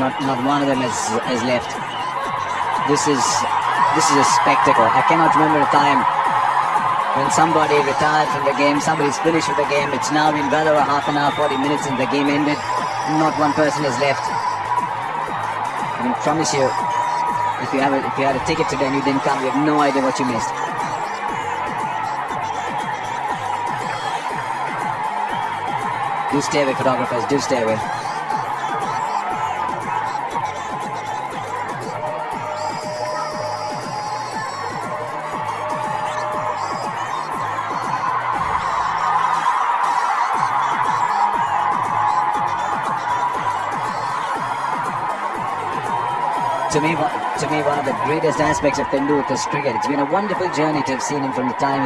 Not not one of them has has left. This is this is a spectacle. I cannot remember a time when somebody retired from the game, somebody's finished with the game. It's now been well over half an hour, 40 minutes, and the game ended. Not one person is left. I can promise you, if you have a, if you had a ticket today and you didn't come, you have no idea what you missed. Do stay away, photographers. Do stay away. To me, one- to me, one of the greatest aspects of Tendulkar's cricket. It's been a wonderful journey to have seen him from the time he